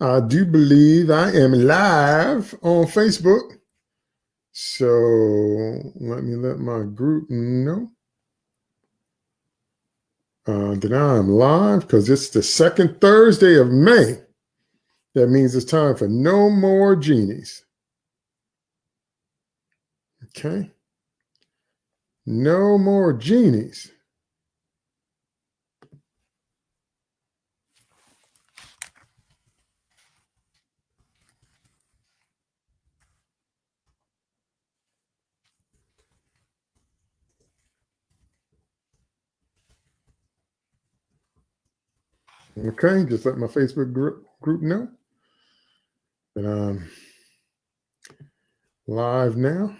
I do believe I am live on Facebook. So let me let my group know uh, that I'm live because it's the second Thursday of May. That means it's time for no more genies. Okay. No more genies. Okay, just let my Facebook group group know that I'm um, live now.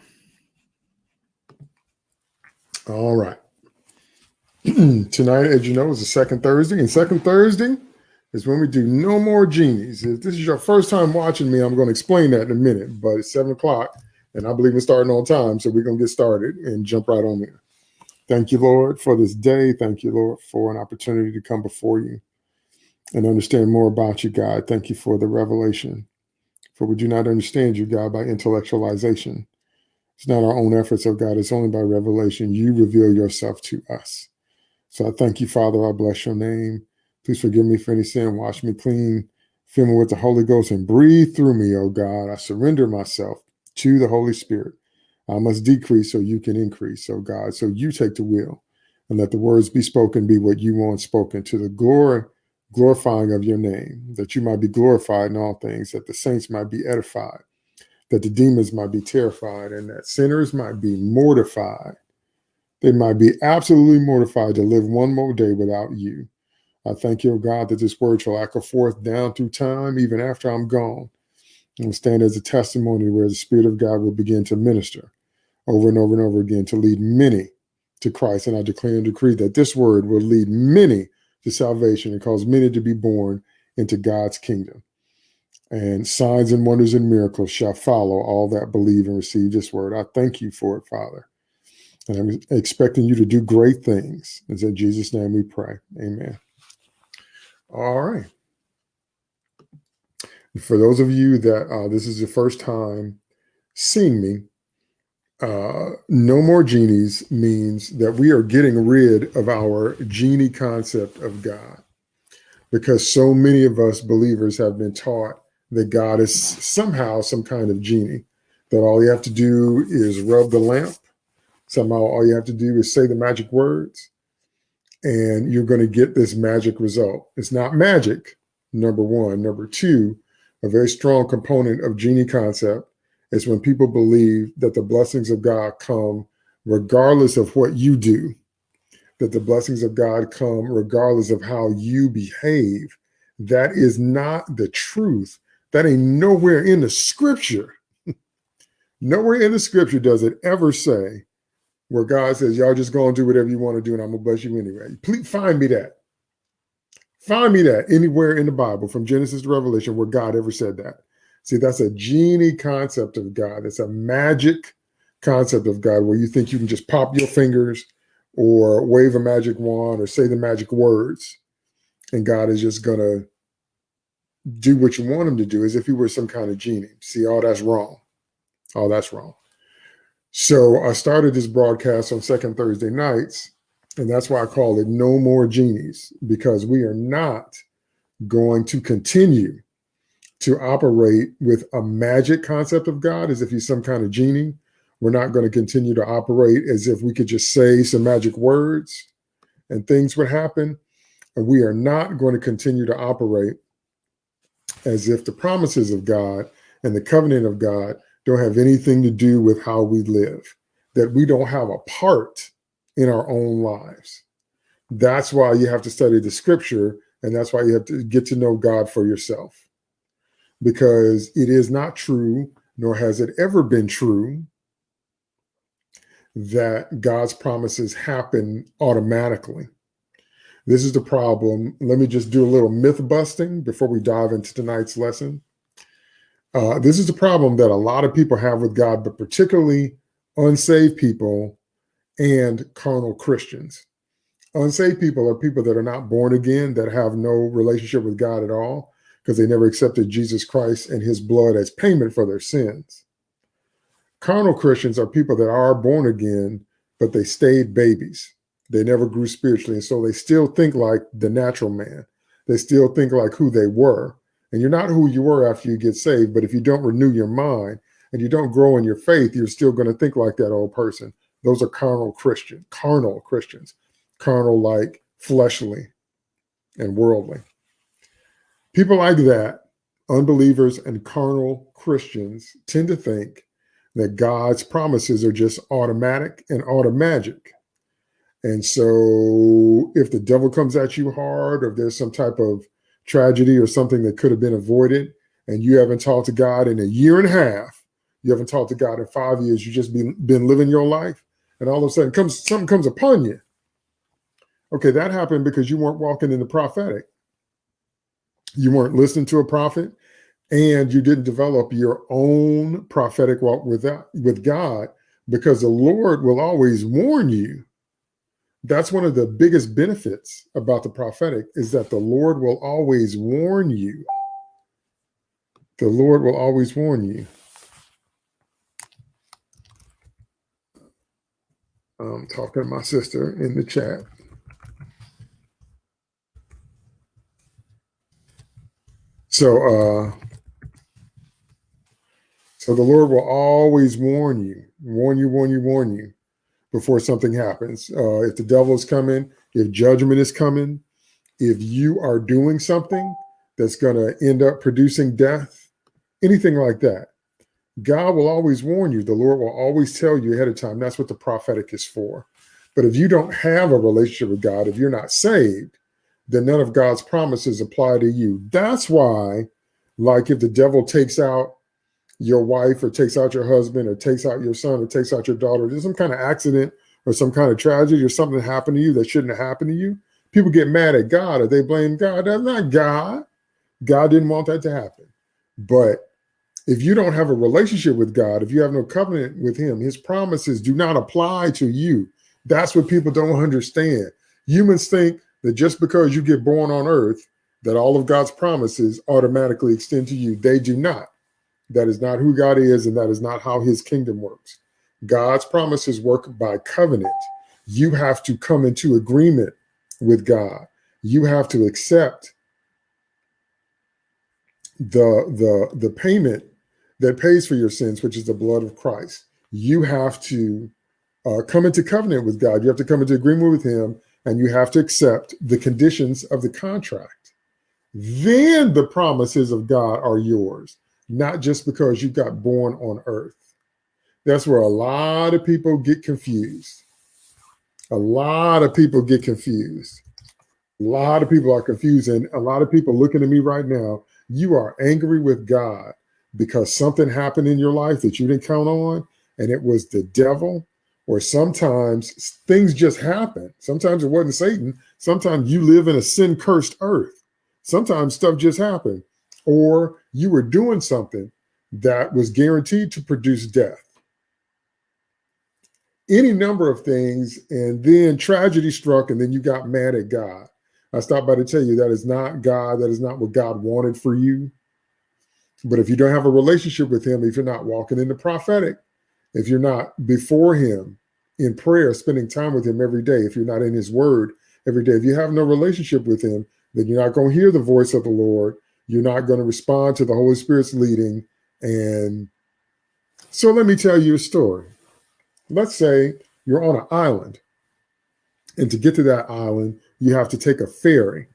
All right. Tonight, as you know, is the second Thursday, and second Thursday is when we do no more genies. If this is your first time watching me, I'm going to explain that in a minute, but it's seven o'clock, and I believe we're starting on time, so we're going to get started and jump right on in. Thank you, Lord, for this day. Thank you, Lord, for an opportunity to come before you and understand more about you, God. Thank you for the revelation. For we do not understand you, God, by intellectualization. It's not our own efforts, oh God. It's only by revelation. You reveal yourself to us. So I thank you, Father. I bless your name. Please forgive me for any sin. Wash me clean. Fill me with the Holy Ghost and breathe through me, oh God. I surrender myself to the Holy Spirit. I must decrease so you can increase, oh God. So you take the wheel and let the words be spoken be what you want spoken to the glory glorifying of your name, that you might be glorified in all things, that the saints might be edified, that the demons might be terrified, and that sinners might be mortified. They might be absolutely mortified to live one more day without you. I thank you, God, that this word shall echo forth down through time, even after I'm gone, and stand as a testimony where the Spirit of God will begin to minister over and over and over again to lead many to Christ. And I declare and decree that this word will lead many to salvation and cause many to be born into God's kingdom. And signs and wonders and miracles shall follow all that believe and receive this word. I thank you for it, Father. And I'm expecting you to do great things. It's in Jesus' name we pray. Amen. All right. For those of you that uh, this is the first time seeing me, uh, no more genies means that we are getting rid of our genie concept of God because so many of us believers have been taught that God is somehow some kind of genie, that all you have to do is rub the lamp. Somehow all you have to do is say the magic words and you're going to get this magic result. It's not magic, number one. Number two, a very strong component of genie concept is when people believe that the blessings of God come regardless of what you do, that the blessings of God come regardless of how you behave. That is not the truth. That ain't nowhere in the scripture. nowhere in the scripture does it ever say where God says, y'all just go and do whatever you want to do and I'm going to bless you anyway. Please find me that. Find me that anywhere in the Bible from Genesis to Revelation where God ever said that. See, that's a genie concept of God. It's a magic concept of God where you think you can just pop your fingers or wave a magic wand or say the magic words and God is just going to do what you want him to do as if he were some kind of genie. See, all that's wrong. All that's wrong. So I started this broadcast on second Thursday nights, and that's why I call it No More Genies, because we are not going to continue to operate with a magic concept of God as if he's some kind of genie. We're not going to continue to operate as if we could just say some magic words and things would happen. And we are not going to continue to operate as if the promises of God and the covenant of God don't have anything to do with how we live, that we don't have a part in our own lives. That's why you have to study the scripture, and that's why you have to get to know God for yourself because it is not true, nor has it ever been true, that God's promises happen automatically. This is the problem. Let me just do a little myth busting before we dive into tonight's lesson. Uh, this is the problem that a lot of people have with God, but particularly unsaved people and carnal Christians. Unsaved people are people that are not born again, that have no relationship with God at all because they never accepted Jesus Christ and his blood as payment for their sins. Carnal Christians are people that are born again, but they stayed babies. They never grew spiritually. And so they still think like the natural man. They still think like who they were. And you're not who you were after you get saved. But if you don't renew your mind and you don't grow in your faith, you're still going to think like that old person. Those are carnal Christian, carnal Christians, carnal like fleshly and worldly. People like that, unbelievers and carnal Christians, tend to think that God's promises are just automatic and automagic. And so if the devil comes at you hard, or if there's some type of tragedy or something that could have been avoided, and you haven't talked to God in a year and a half, you haven't talked to God in five years, you just been, been living your life, and all of a sudden comes something comes upon you. Okay, that happened because you weren't walking in the prophetic. You weren't listening to a prophet, and you didn't develop your own prophetic walk with, that, with God because the Lord will always warn you that's one of the biggest benefits about the prophetic is that the Lord will always warn you. The Lord will always warn you. I'm talking to my sister in the chat. So, uh, so the Lord will always warn you, warn you, warn you, warn you before something happens. Uh, if the devil is coming, if judgment is coming, if you are doing something that's going to end up producing death, anything like that, God will always warn you. The Lord will always tell you ahead of time. That's what the prophetic is for. But if you don't have a relationship with God, if you're not saved, then none of God's promises apply to you. That's why, like if the devil takes out your wife or takes out your husband or takes out your son or takes out your daughter, there's some kind of accident or some kind of tragedy or something happened to you that shouldn't have happened to you, people get mad at God or they blame God. That's not God. God didn't want that to happen. But if you don't have a relationship with God, if you have no covenant with him, his promises do not apply to you. That's what people don't understand. Humans think that just because you get born on earth, that all of God's promises automatically extend to you. They do not. That is not who God is, and that is not how his kingdom works. God's promises work by covenant. You have to come into agreement with God. You have to accept the, the, the payment that pays for your sins, which is the blood of Christ. You have to uh, come into covenant with God. You have to come into agreement with him, and you have to accept the conditions of the contract. Then the promises of God are yours not just because you got born on earth. That's where a lot of people get confused. A lot of people get confused. A lot of people are confused. And a lot of people looking at me right now, you are angry with God because something happened in your life that you didn't count on, and it was the devil. Or sometimes things just happen. Sometimes it wasn't Satan. Sometimes you live in a sin cursed earth. Sometimes stuff just happened or you were doing something that was guaranteed to produce death. Any number of things, and then tragedy struck, and then you got mad at God. I stopped by to tell you that is not God, that is not what God wanted for you. But if you don't have a relationship with Him, if you're not walking in the prophetic, if you're not before Him in prayer, spending time with Him every day, if you're not in His Word every day, if you have no relationship with Him, then you're not going to hear the voice of the Lord you're not going to respond to the Holy Spirit's leading. And so let me tell you a story. Let's say you're on an island. And to get to that island, you have to take a ferry.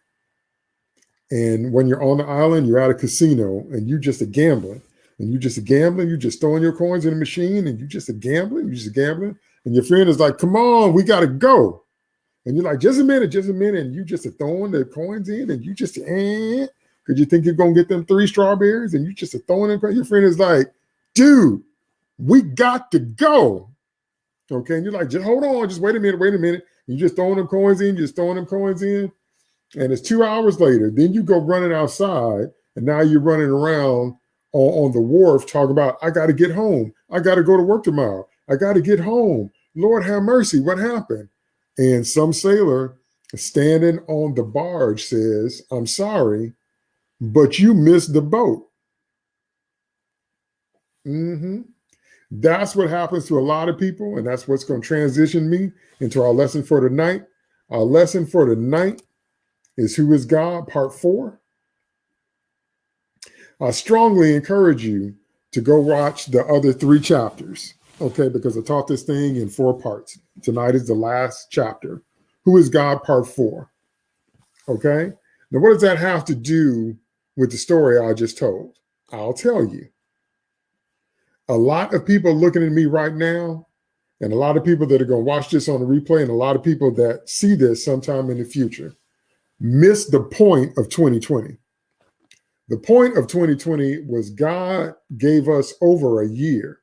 And when you're on the island, you're at a casino and you're just a gambling. And you just a gambling, you just throwing your coins in the machine and you just a gambling, you just gambling. And your friend is like, come on, we got to go. And you're like, just a minute, just a minute. And you just throwing the coins in and you just, eh, because you think you're gonna get them three strawberries and you just throwing them. Your friend is like, dude, we got to go. Okay, and you're like, just hold on, just wait a minute, wait a minute. You just throwing them coins in, you're just throwing them coins in, and it's two hours later. Then you go running outside, and now you're running around on, on the wharf talking about, I got to get home. I got to go to work tomorrow. I got to get home. Lord have mercy. What happened? And some sailor standing on the barge says, I'm sorry, but you missed the boat. Mm-hmm. That's what happens to a lot of people, and that's what's going to transition me into our lesson for tonight. Our lesson for tonight is Who is God, part four. I strongly encourage you to go watch the other three chapters, okay? Because I taught this thing in four parts. Tonight is the last chapter. Who is God, part four, okay? Now, what does that have to do with the story I just told? I'll tell you. A lot of people looking at me right now, and a lot of people that are going to watch this on the replay, and a lot of people that see this sometime in the future, miss the point of 2020. The point of 2020 was God gave us over a year.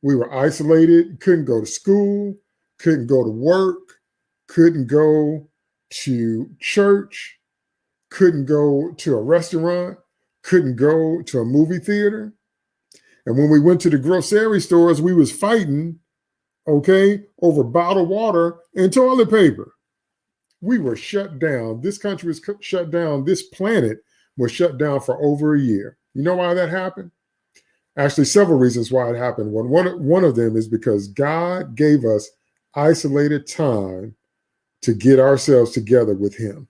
We were isolated, couldn't go to school, couldn't go to work, couldn't go to church, couldn't go to a restaurant, couldn't go to a movie theater. And when we went to the grocery stores, we was fighting, okay, over bottled water and toilet paper. We were shut down. This country was shut down. This planet was shut down for over a year. You know why that happened? Actually, several reasons why it happened. One, one, one of them is because God gave us isolated time to get ourselves together with him.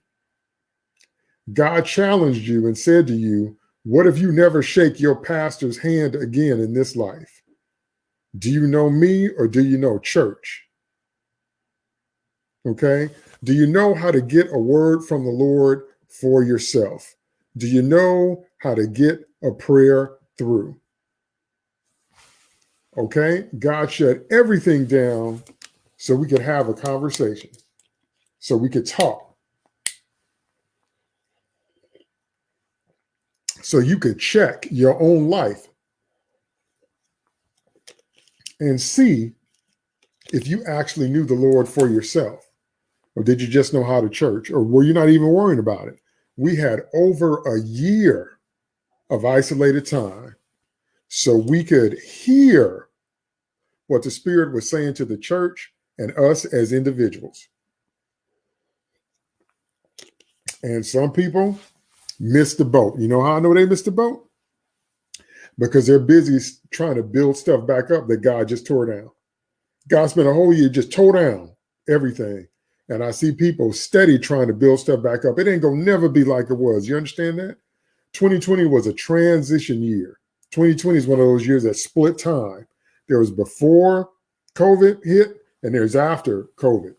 God challenged you and said to you, what if you never shake your pastor's hand again in this life? Do you know me or do you know church? Okay. Do you know how to get a word from the Lord for yourself? Do you know how to get a prayer through? Okay. God shut everything down so we could have a conversation, so we could talk so you could check your own life and see if you actually knew the Lord for yourself. Or did you just know how to church? Or were you not even worrying about it? We had over a year of isolated time so we could hear what the Spirit was saying to the church and us as individuals. And some people missed the boat. You know how I know they missed the boat? Because they're busy trying to build stuff back up that God just tore down. God spent a whole year just tore down everything. And I see people steady trying to build stuff back up. It ain't gonna never be like it was. You understand that? 2020 was a transition year. 2020 is one of those years that split time. There was before COVID hit and there's after COVID.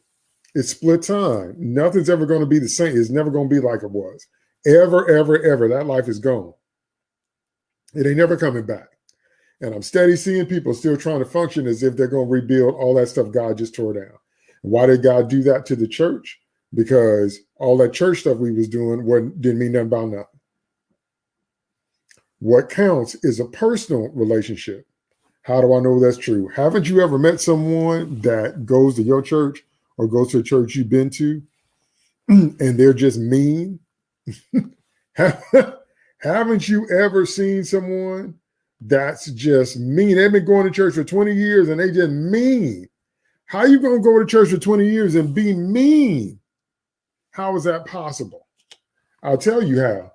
It's split time. Nothing's ever going to be the same. It's never going to be like it was ever, ever, ever. That life is gone. It ain't never coming back. And I'm steady seeing people still trying to function as if they're going to rebuild all that stuff God just tore down. Why did God do that to the church? Because all that church stuff we was doing didn't mean nothing about nothing. What counts is a personal relationship. How do I know that's true? Haven't you ever met someone that goes to your church or goes to a church you've been to and they're just mean Haven't you ever seen someone that's just mean? They've been going to church for 20 years and they just mean. How you going to go to church for 20 years and be mean? How is that possible? I'll tell you how.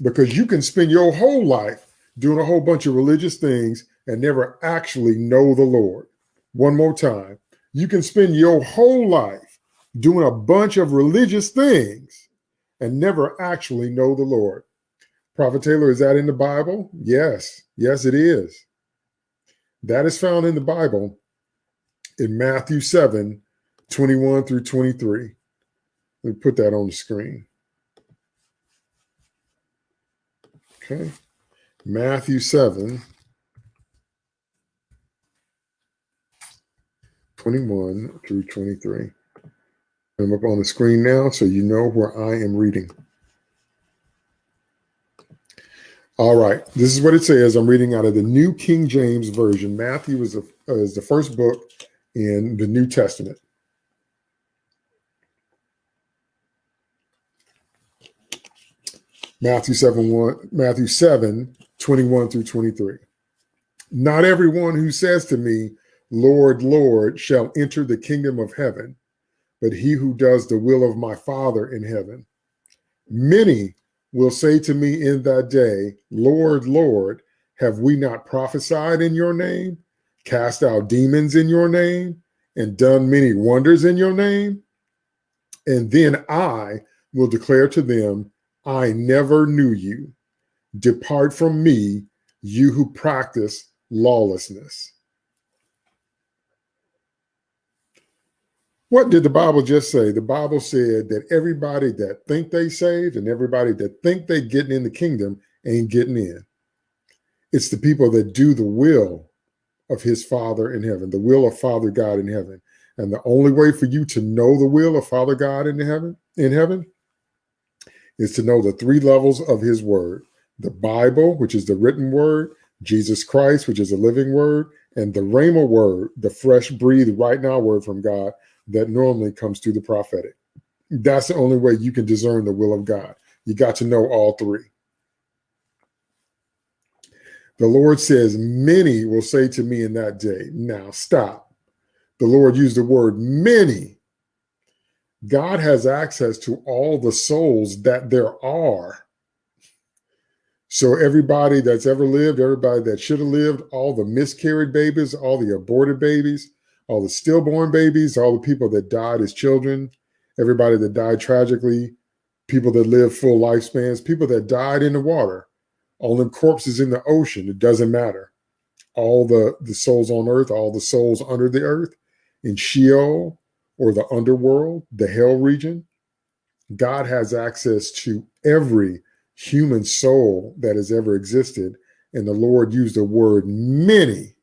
Because you can spend your whole life doing a whole bunch of religious things and never actually know the Lord. One more time. You can spend your whole life doing a bunch of religious things and never actually know the Lord. Prophet Taylor, is that in the Bible? Yes. Yes, it is. That is found in the Bible in Matthew 7, 21 through 23. Let me put that on the screen. Okay. Matthew 7, 21 through 23. I'm up on the screen now so you know where I am reading. All right, this is what it says. I'm reading out of the New King James Version. Matthew is, uh, is the first book in the New Testament. Matthew 7, 1, Matthew 7, 21 through 23. Not everyone who says to me, Lord, Lord, shall enter the kingdom of heaven, but he who does the will of my Father in heaven. Many will say to me in that day, Lord, Lord, have we not prophesied in your name, cast out demons in your name, and done many wonders in your name? And then I will declare to them, I never knew you. Depart from me, you who practice lawlessness. What did the Bible just say? The Bible said that everybody that think they saved and everybody that think they getting in the kingdom ain't getting in. It's the people that do the will of his Father in heaven, the will of Father God in heaven. And the only way for you to know the will of Father God in heaven, in heaven, is to know the three levels of his word. The Bible, which is the written word, Jesus Christ, which is a living word, and the Rhema word, the fresh breathed right now word from God, that normally comes through the prophetic. That's the only way you can discern the will of God. You got to know all three. The Lord says, Many will say to me in that day, Now stop. The Lord used the word many. God has access to all the souls that there are. So, everybody that's ever lived, everybody that should have lived, all the miscarried babies, all the aborted babies, all the stillborn babies, all the people that died as children, everybody that died tragically, people that lived full lifespans, people that died in the water, all the corpses in the ocean. It doesn't matter. All the, the souls on earth, all the souls under the earth, in Sheol or the underworld, the hell region. God has access to every human soul that has ever existed. And the Lord used the word many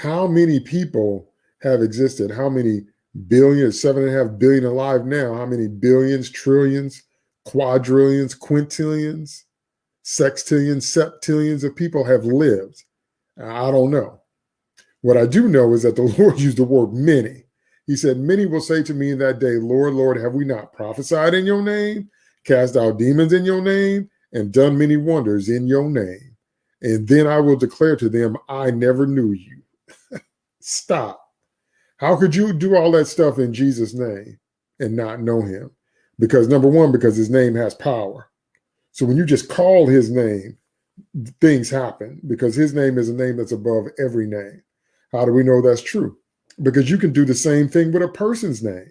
how many people have existed? How many billions, seven and a half billion alive now? How many billions, trillions, quadrillions, quintillions, sextillions, septillions of people have lived? I don't know. What I do know is that the Lord used the word many. He said, Many will say to me in that day, Lord, Lord, have we not prophesied in your name, cast out demons in your name, and done many wonders in your name? And then I will declare to them, I never knew you. Stop. How could you do all that stuff in Jesus' name and not know him? Because number one, because his name has power. So when you just call his name, things happen because his name is a name that's above every name. How do we know that's true? Because you can do the same thing with a person's name.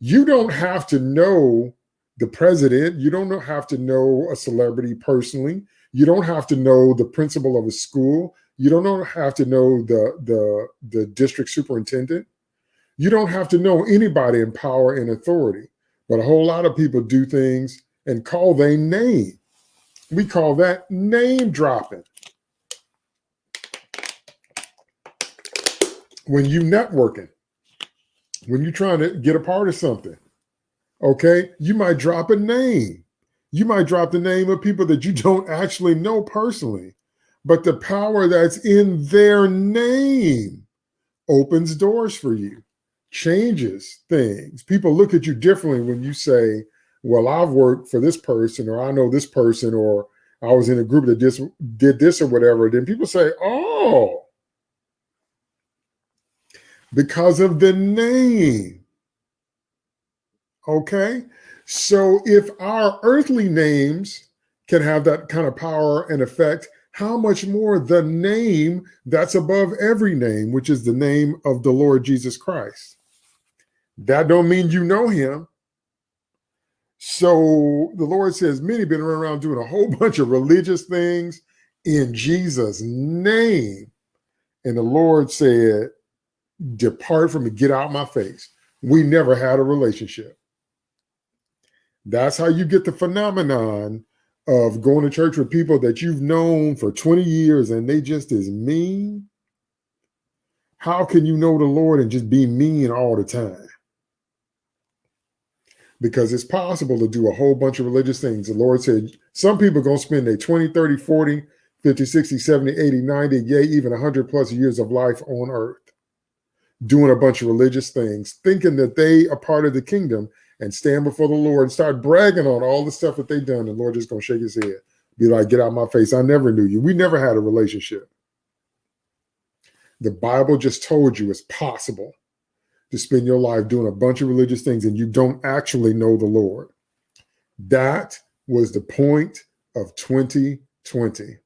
You don't have to know the president. You don't have to know a celebrity personally. You don't have to know the principal of a school. You don't have to know the, the, the district superintendent. You don't have to know anybody in power and authority. But a whole lot of people do things and call their name. We call that name dropping. When you networking, when you're trying to get a part of something, okay, you might drop a name. You might drop the name of people that you don't actually know personally but the power that's in their name opens doors for you, changes things. People look at you differently when you say, well, I've worked for this person, or I know this person, or I was in a group that did this or whatever. Then people say, oh, because of the name. Okay. So if our earthly names can have that kind of power and effect, how much more the name that's above every name, which is the name of the Lord Jesus Christ. That don't mean you know him. So the Lord says, many been running around doing a whole bunch of religious things in Jesus' name. And the Lord said, depart from me, get out my face. We never had a relationship. That's how you get the phenomenon of going to church with people that you've known for 20 years and they just is mean? How can you know the Lord and just be mean all the time? Because it's possible to do a whole bunch of religious things. The Lord said some people are going to spend their 20, 30, 40, 50, 60, 70, 80, 90, yay, even 100 plus years of life on earth doing a bunch of religious things, thinking that they are part of the kingdom and stand before the Lord and start bragging on all the stuff that they've done. The Lord just gonna shake his head, be like, get out my face. I never knew you. We never had a relationship. The Bible just told you it's possible to spend your life doing a bunch of religious things and you don't actually know the Lord. That was the point of 2020.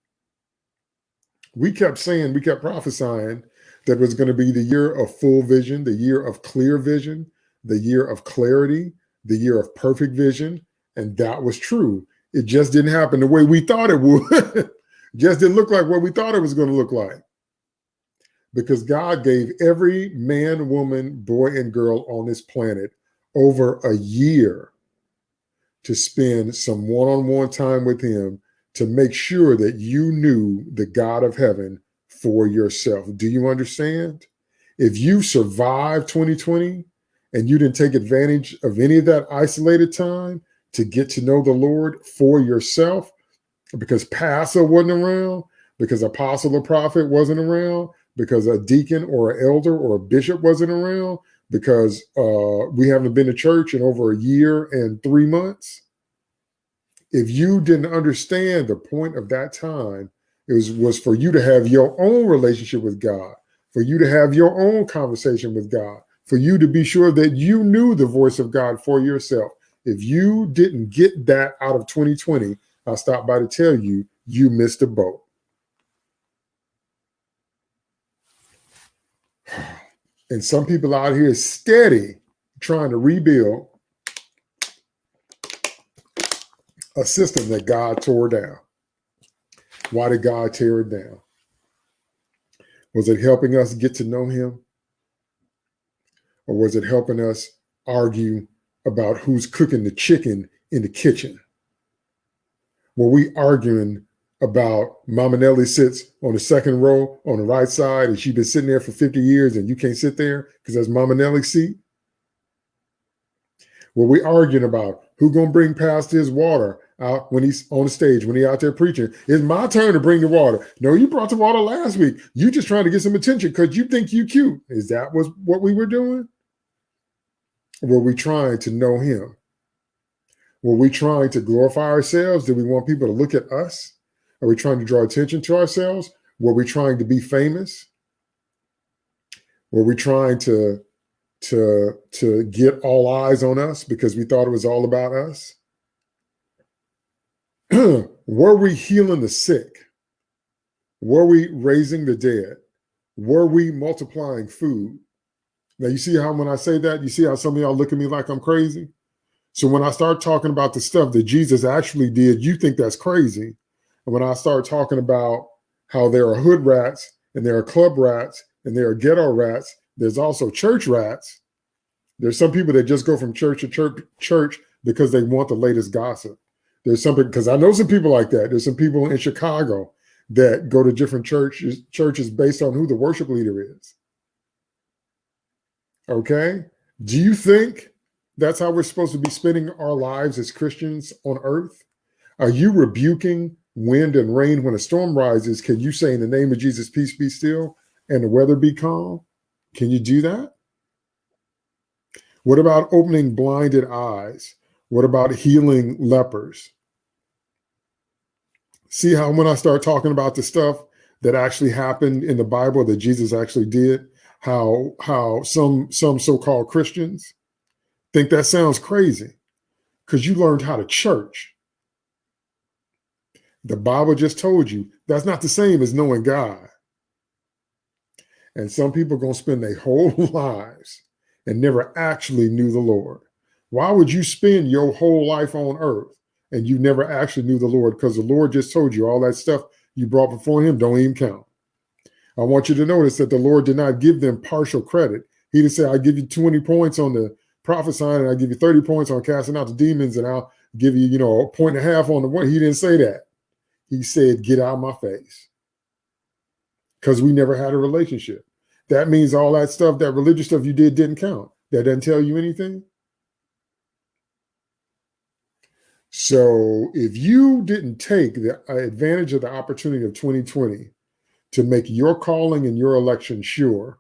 We kept saying, we kept prophesying that was going to be the year of full vision, the year of clear vision, the year of clarity, the year of perfect vision. And that was true. It just didn't happen the way we thought it would. just didn't look like what we thought it was going to look like. Because God gave every man, woman, boy, and girl on this planet over a year to spend some one on one time with Him to make sure that you knew the God of heaven for yourself. Do you understand? If you survived 2020 and you didn't take advantage of any of that isolated time to get to know the Lord for yourself, because pastor wasn't around, because apostle or prophet wasn't around, because a deacon or an elder or a bishop wasn't around, because uh, we haven't been to church in over a year and three months. If you didn't understand the point of that time, it was, was for you to have your own relationship with God, for you to have your own conversation with God, for you to be sure that you knew the voice of God for yourself. If you didn't get that out of 2020, I'll stop by to tell you, you missed a boat. And some people out here steady trying to rebuild a system that God tore down. Why did God tear it down? Was it helping us get to know him? Or was it helping us argue about who's cooking the chicken in the kitchen? Were we arguing about Mama Nelly sits on the second row on the right side and she's been sitting there for 50 years and you can't sit there because that's Mama Nellie's seat? Were we arguing about who gonna bring past his water out when he's on the stage, when he out there preaching? It's my turn to bring the water. No, you brought the water last week. You just trying to get some attention because you think you cute. Is that was what we were doing? Were we trying to know him? Were we trying to glorify ourselves? Did we want people to look at us? Are we trying to draw attention to ourselves? Were we trying to be famous? Were we trying to to to get all eyes on us because we thought it was all about us? Were we healing the sick? Were we raising the dead? Were we multiplying food? Now you see how when I say that, you see how some of y'all look at me like I'm crazy. So when I start talking about the stuff that Jesus actually did, you think that's crazy. And when I start talking about how there are hood rats and there are club rats and there are ghetto rats, there's also church rats. There's some people that just go from church to church, church because they want the latest gossip. There's something because I know some people like that. There's some people in Chicago that go to different churches churches based on who the worship leader is. Okay. Do you think that's how we're supposed to be spending our lives as Christians on earth? Are you rebuking wind and rain when a storm rises? Can you say in the name of Jesus, peace be still and the weather be calm? Can you do that? What about opening blinded eyes? What about healing lepers? See how when I start talking about the stuff that actually happened in the Bible that Jesus actually did, how how some some so-called Christians think that sounds crazy because you learned how to church. The Bible just told you that's not the same as knowing God. And some people are going to spend their whole lives and never actually knew the Lord. Why would you spend your whole life on earth and you never actually knew the Lord? Because the Lord just told you all that stuff you brought before him don't even count. I want you to notice that the Lord did not give them partial credit. He didn't say, I'll give you 20 points on the prophesying and I'll give you 30 points on casting out the demons and I'll give you, you know, a point and a half on the one. He didn't say that. He said, get out of my face. Because we never had a relationship. That means all that stuff, that religious stuff you did didn't count. That doesn't tell you anything. So if you didn't take the advantage of the opportunity of 2020 to make your calling and your election sure.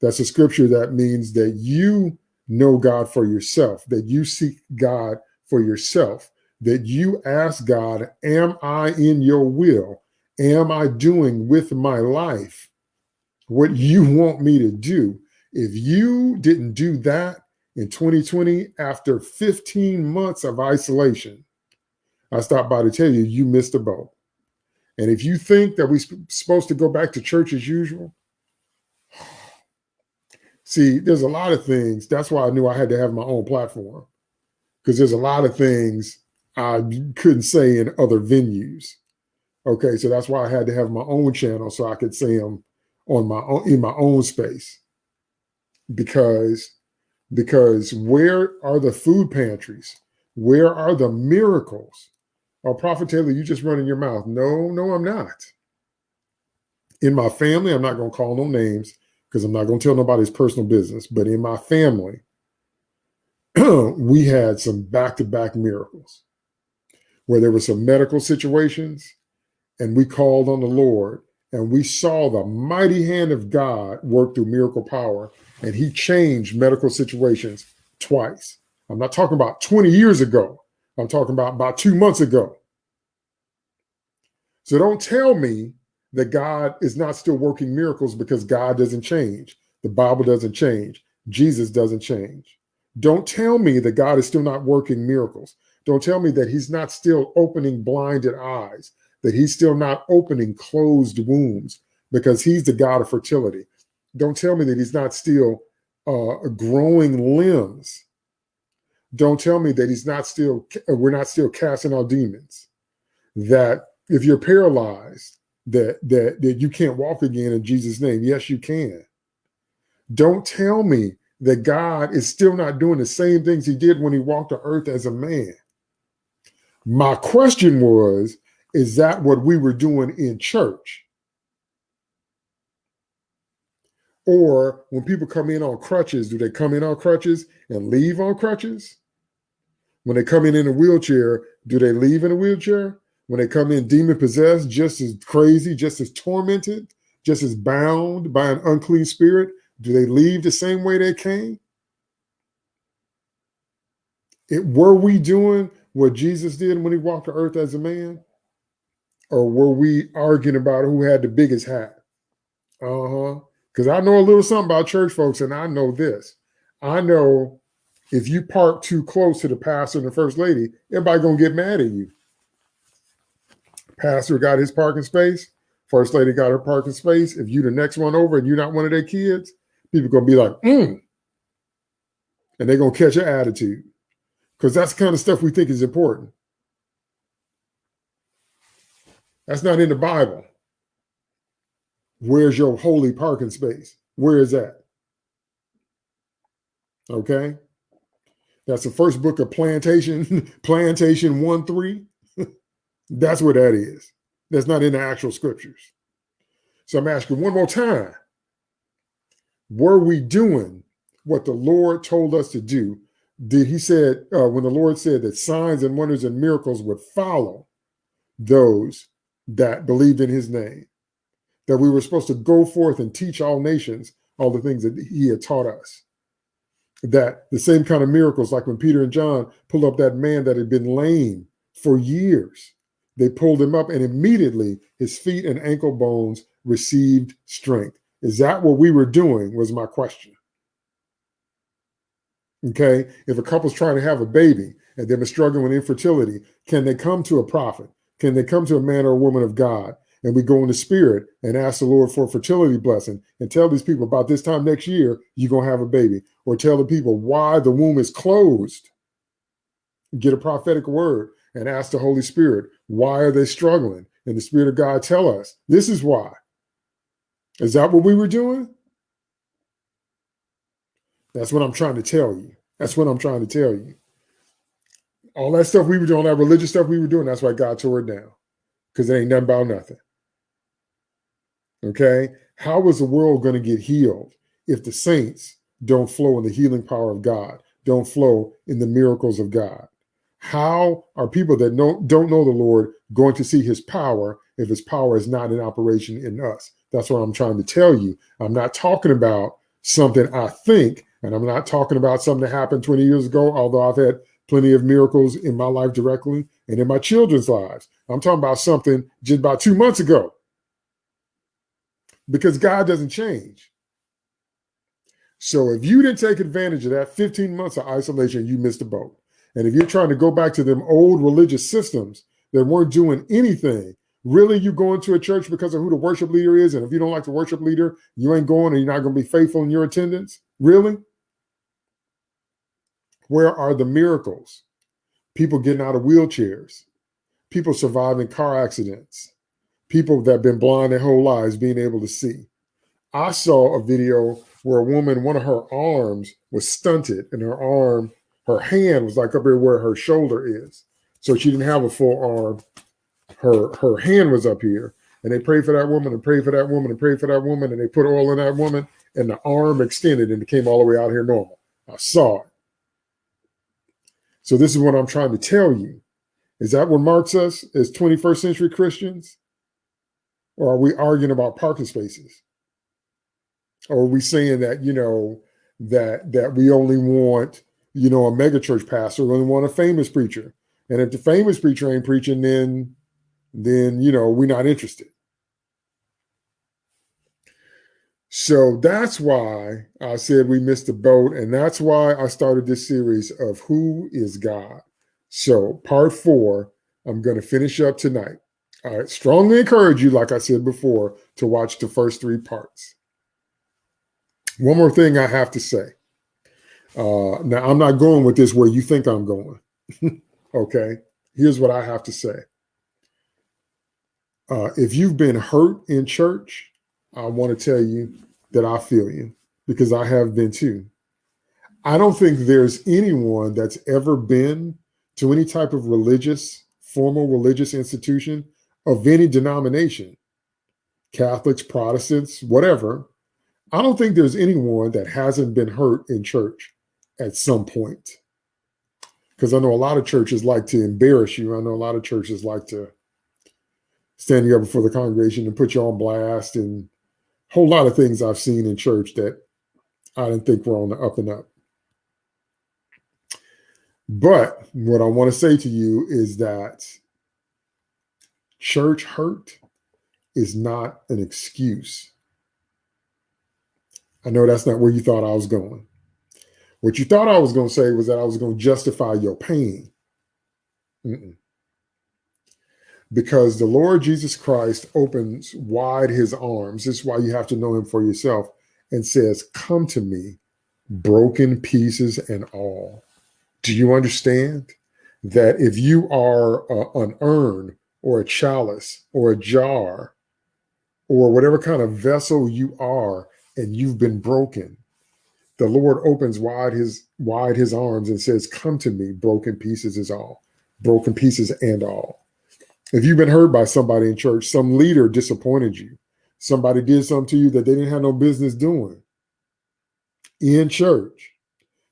That's a scripture that means that you know God for yourself, that you seek God for yourself, that you ask God, Am I in your will? Am I doing with my life what you want me to do? If you didn't do that in 2020 after 15 months of isolation, I stopped by to tell you, you missed the boat. And if you think that we're supposed to go back to church as usual, see, there's a lot of things. That's why I knew I had to have my own platform because there's a lot of things I couldn't say in other venues. Okay, so that's why I had to have my own channel so I could say them on my own in my own space. Because because where are the food pantries? Where are the miracles? Oh, Prophet Taylor, you just running your mouth. No, no, I'm not. In my family, I'm not going to call no names because I'm not going to tell nobody's personal business. But in my family, we had some back-to-back -back miracles where there were some medical situations and we called on the Lord and we saw the mighty hand of God work through miracle power and he changed medical situations twice. I'm not talking about 20 years ago. I'm talking about about two months ago. So don't tell me that God is not still working miracles because God doesn't change. The Bible doesn't change. Jesus doesn't change. Don't tell me that God is still not working miracles. Don't tell me that he's not still opening blinded eyes, that he's still not opening closed wombs because he's the God of fertility. Don't tell me that he's not still uh, growing limbs. Don't tell me that he's not still, uh, we're not still casting out demons. That if you're paralyzed, that, that, that you can't walk again in Jesus' name. Yes, you can. Don't tell me that God is still not doing the same things he did when he walked the earth as a man. My question was, is that what we were doing in church? Or when people come in on crutches, do they come in on crutches and leave on crutches? When they come in in a wheelchair, do they leave in a wheelchair? When they come in demon possessed, just as crazy, just as tormented, just as bound by an unclean spirit, do they leave the same way they came? It, were we doing what Jesus did when he walked the earth as a man? Or were we arguing about who had the biggest hat? Uh-huh. Because I know a little something about church folks, and I know this. I know if you park too close to the pastor and the first lady, everybody gonna get mad at you. Pastor got his parking space, first lady got her parking space. If you the next one over and you're not one of their kids, people gonna be like, mm. and they're gonna catch your attitude because that's kind of stuff we think is important. That's not in the Bible. Where's your holy parking space? Where is that? Okay. That's the first book of Plantation, Plantation 1 3. That's what that is. That's not in the actual scriptures. So I'm asking one more time Were we doing what the Lord told us to do did he said uh, when the Lord said that signs and wonders and miracles would follow those that believed in his name, that we were supposed to go forth and teach all nations all the things that he had taught us. That the same kind of miracles, like when Peter and John pulled up that man that had been lame for years, they pulled him up and immediately his feet and ankle bones received strength. Is that what we were doing? Was my question. Okay. If a couple's trying to have a baby and they've been struggling with infertility, can they come to a prophet? Can they come to a man or a woman of God? And we go in the spirit and ask the Lord for a fertility blessing and tell these people about this time next year, you're going to have a baby. Or tell the people why the womb is closed. Get a prophetic word and ask the Holy Spirit, why are they struggling? And the Spirit of God tell us, this is why. Is that what we were doing? That's what I'm trying to tell you. That's what I'm trying to tell you. All that stuff we were doing, that religious stuff we were doing, that's why God tore it down. Because it ain't nothing about nothing. Okay? How is the world going to get healed if the saints don't flow in the healing power of God, don't flow in the miracles of God? How are people that don't, don't know the Lord going to see his power if his power is not in operation in us? That's what I'm trying to tell you. I'm not talking about something I think and I'm not talking about something that happened 20 years ago, although I've had plenty of miracles in my life directly and in my children's lives. I'm talking about something just about two months ago. Because God doesn't change. So if you didn't take advantage of that 15 months of isolation, you missed the boat. And if you're trying to go back to them old religious systems that weren't doing anything, really you going to a church because of who the worship leader is. And if you don't like the worship leader, you ain't going and you're not going to be faithful in your attendance. Really? Where are the miracles? People getting out of wheelchairs, people surviving car accidents, people that have been blind their whole lives being able to see. I saw a video where a woman, one of her arms was stunted and her arm, her hand was like up here where her shoulder is. So she didn't have a full arm. Her her hand was up here. And they prayed for that woman and prayed for that woman and prayed for that woman. And they put oil in that woman and the arm extended and it came all the way out here normal. I saw it. So this is what I'm trying to tell you. Is that what marks us as 21st century Christians? Or are we arguing about parking spaces? Or are we saying that, you know, that that we only want, you know, a megachurch pastor, we only want a famous preacher. And if the famous preacher ain't preaching, then then you know, we're not interested. So that's why I said we missed the boat. And that's why I started this series of Who is God? So, part four, I'm going to finish up tonight. I strongly encourage you, like I said before, to watch the first three parts. One more thing I have to say. Uh, now, I'm not going with this where you think I'm going. okay. Here's what I have to say. Uh, if you've been hurt in church, I want to tell you that I feel you because I have been too. I don't think there's anyone that's ever been to any type of religious, formal religious institution of any denomination, Catholics, Protestants, whatever. I don't think there's anyone that hasn't been hurt in church at some point. Because I know a lot of churches like to embarrass you. I know a lot of churches like to stand you up before the congregation and put you on blast and a whole lot of things I've seen in church that I didn't think were on the up and up. But what I want to say to you is that church hurt is not an excuse. I know that's not where you thought I was going. What you thought I was going to say was that I was going to justify your pain. Mm -mm because the Lord Jesus Christ opens wide his arms. This is why you have to know him for yourself and says, Come to me, broken pieces and all. Do you understand that if you are an urn or a chalice or a jar or whatever kind of vessel you are and you've been broken, the Lord opens wide his wide his arms and says, Come to me, broken pieces is all, broken pieces and all. If you've been hurt by somebody in church, some leader disappointed you, somebody did something to you that they didn't have no business doing. In church,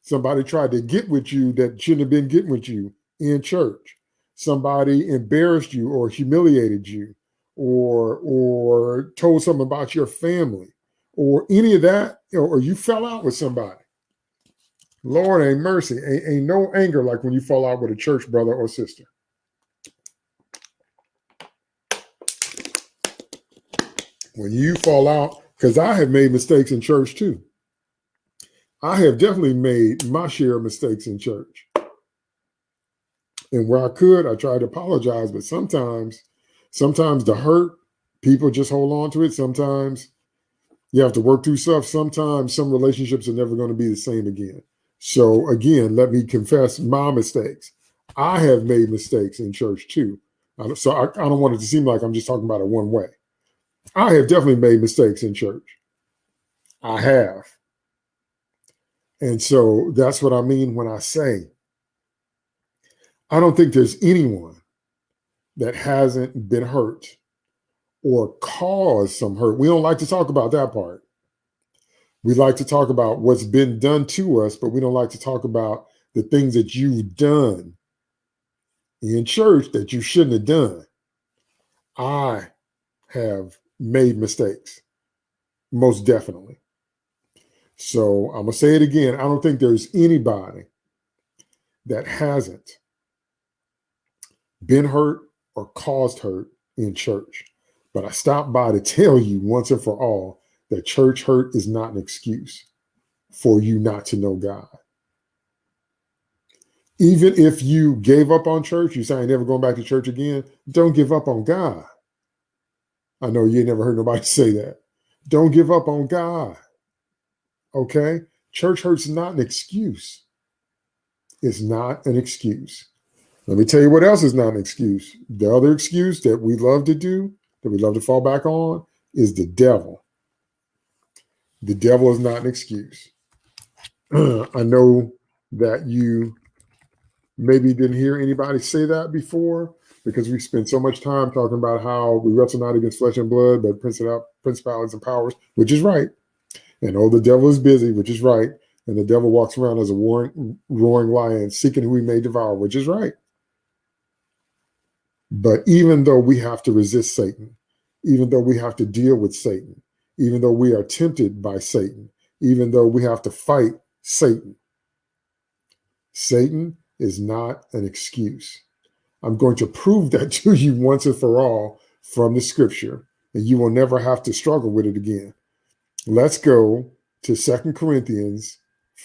somebody tried to get with you that shouldn't have been getting with you in church, somebody embarrassed you or humiliated you or or told something about your family or any of that, or you fell out with somebody. Lord ain't mercy. Ain't, ain't no anger like when you fall out with a church brother or sister. when you fall out, because I have made mistakes in church too. I have definitely made my share of mistakes in church. And where I could, I tried to apologize, but sometimes, sometimes the hurt, people just hold on to it. Sometimes you have to work through stuff. Sometimes some relationships are never going to be the same again. So again, let me confess my mistakes. I have made mistakes in church too. So I, I don't want it to seem like I'm just talking about it one way. I have definitely made mistakes in church. I have. And so that's what I mean when I say I don't think there's anyone that hasn't been hurt or caused some hurt. We don't like to talk about that part. We like to talk about what's been done to us, but we don't like to talk about the things that you've done in church that you shouldn't have done. I have made mistakes, most definitely. So I'm going to say it again. I don't think there's anybody that hasn't been hurt or caused hurt in church. But I stopped by to tell you once and for all that church hurt is not an excuse for you not to know God. Even if you gave up on church, you say, I never going back to church again. Don't give up on God. I know you never heard nobody say that. Don't give up on God. Okay? Church hurt's not an excuse. It's not an excuse. Let me tell you what else is not an excuse. The other excuse that we love to do, that we love to fall back on, is the devil. The devil is not an excuse. I know that you maybe didn't hear anybody say that before because we spent so much time talking about how we wrestle not against flesh and blood, but principalities and powers, which is right. And oh, the devil is busy, which is right. And the devil walks around as a roaring, roaring lion, seeking who he may devour, which is right. But even though we have to resist Satan, even though we have to deal with Satan, even though we are tempted by Satan, even though we have to fight Satan, Satan is not an excuse. I'm going to prove that to you once and for all from the scripture, and you will never have to struggle with it again. Let's go to Second Corinthians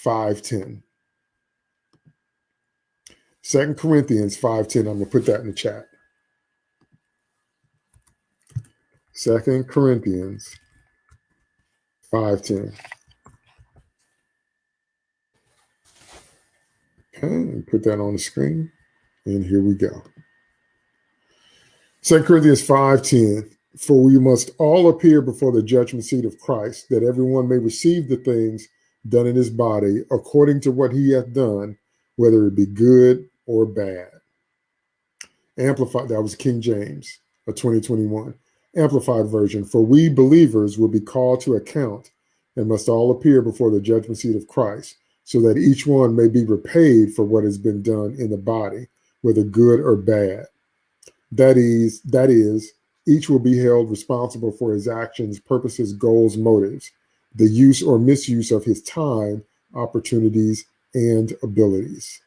5.10. 2 Corinthians 5.10, I'm going to put that in the chat. Second Corinthians 5.10. Okay, put that on the screen. And here we go. 2 Corinthians 5.10, For we must all appear before the judgment seat of Christ, that everyone may receive the things done in his body according to what he hath done, whether it be good or bad. Amplified, that was King James, a 2021. Amplified version, for we believers will be called to account and must all appear before the judgment seat of Christ, so that each one may be repaid for what has been done in the body, whether good or bad. That is, that is, each will be held responsible for his actions, purposes, goals, motives, the use or misuse of his time, opportunities, and abilities.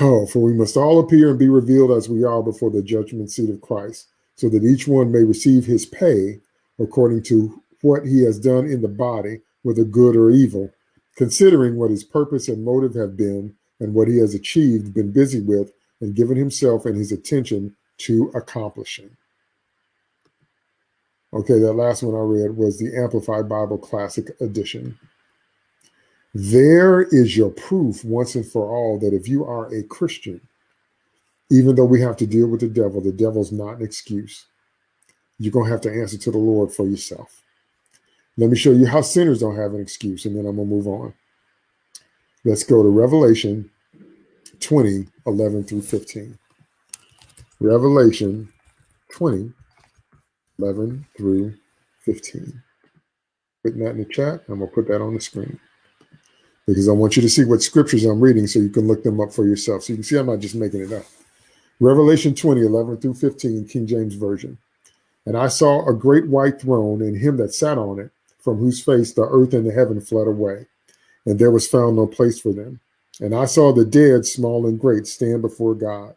Oh, for we must all appear and be revealed as we are before the judgment seat of Christ, so that each one may receive his pay according to what he has done in the body, whether good or evil, considering what his purpose and motive have been and what he has achieved, been busy with, and given himself and his attention to accomplishing. Okay, that last one I read was the Amplified Bible Classic Edition. There is your proof once and for all that if you are a Christian, even though we have to deal with the devil, the devil's not an excuse. You're going to have to answer to the Lord for yourself. Let me show you how sinners don't have an excuse, and then I'm going to move on. Let's go to Revelation 20, 11 through 15. Revelation 20, 11 through 15. Putting that in the chat. I'm going to put that on the screen because I want you to see what scriptures I'm reading so you can look them up for yourself. So you can see I'm not just making it up. Revelation 20, 11 through 15, King James Version. And I saw a great white throne and him that sat on it, from whose face the earth and the heaven fled away and there was found no place for them. And I saw the dead, small and great, stand before God.